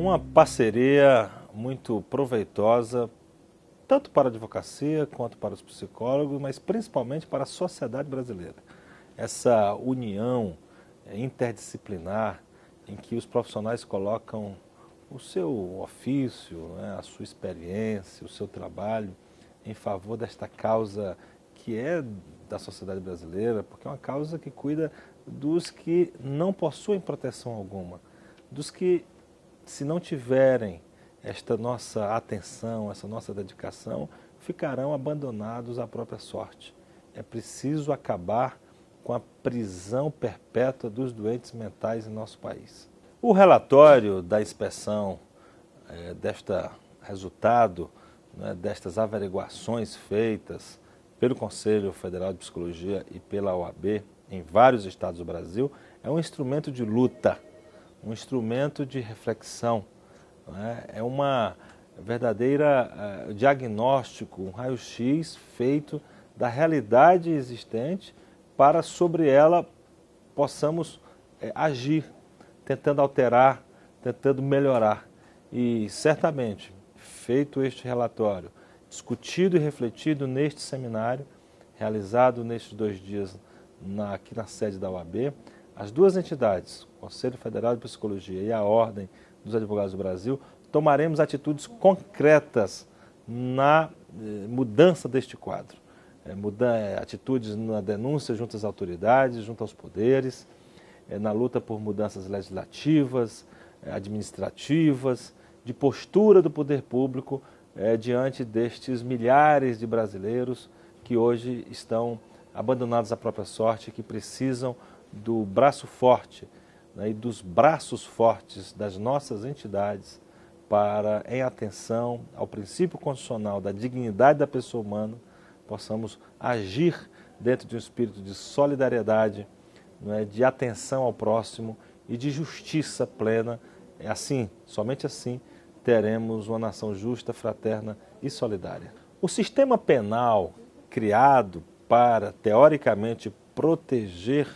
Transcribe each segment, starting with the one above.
Uma parceria muito proveitosa, tanto para a advocacia quanto para os psicólogos, mas principalmente para a sociedade brasileira. Essa união interdisciplinar em que os profissionais colocam o seu ofício, né, a sua experiência, o seu trabalho em favor desta causa que é da sociedade brasileira, porque é uma causa que cuida dos que não possuem proteção alguma, dos que, se não tiverem esta nossa atenção, essa nossa dedicação, ficarão abandonados à própria sorte. É preciso acabar com a prisão perpétua dos doentes mentais em nosso país. O relatório da inspeção é, desta resultado, né, destas averiguações feitas pelo Conselho Federal de Psicologia e pela OAB em vários estados do Brasil, é um instrumento de luta, um instrumento de reflexão, né, é uma verdadeira uh, diagnóstico, um raio-x feito da realidade existente para sobre ela possamos é, agir tentando alterar, tentando melhorar. E certamente, feito este relatório, discutido e refletido neste seminário, realizado nestes dois dias na, aqui na sede da UAB, as duas entidades, o Conselho Federal de Psicologia e a Ordem dos Advogados do Brasil, tomaremos atitudes concretas na eh, mudança deste quadro. É, é, atitudes na denúncia junto às autoridades, junto aos poderes, é, na luta por mudanças legislativas, é, administrativas, de postura do poder público diante destes milhares de brasileiros que hoje estão abandonados à própria sorte, que precisam do braço forte né, e dos braços fortes das nossas entidades para, em atenção ao princípio constitucional da dignidade da pessoa humana, possamos agir dentro de um espírito de solidariedade, é, de atenção ao próximo e de justiça plena. É assim, somente assim, teremos uma nação justa, fraterna e solidária. O sistema penal criado para, teoricamente, proteger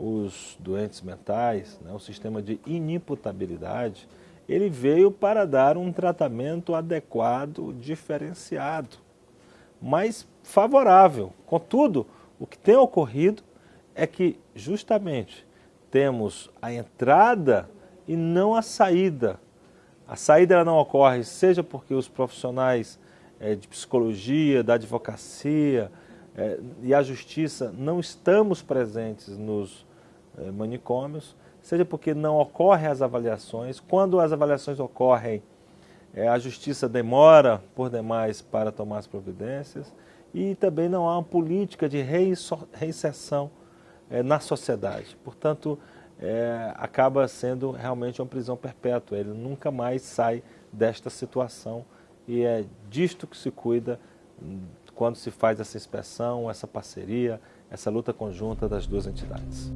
os doentes mentais, né, o sistema de inimputabilidade, ele veio para dar um tratamento adequado, diferenciado, mas favorável. Contudo, o que tem ocorrido é que justamente temos a entrada e não a saída. A saída não ocorre seja porque os profissionais é, de psicologia, da advocacia é, e a justiça não estamos presentes nos manicômios, seja porque não ocorrem as avaliações. Quando as avaliações ocorrem, é, a justiça demora por demais para tomar as providências e também não há uma política de reinserção é, na sociedade. Portanto, é, acaba sendo realmente uma prisão perpétua. Ele nunca mais sai desta situação e é disto que se cuida hum, quando se faz essa inspeção, essa parceria, essa luta conjunta das duas entidades.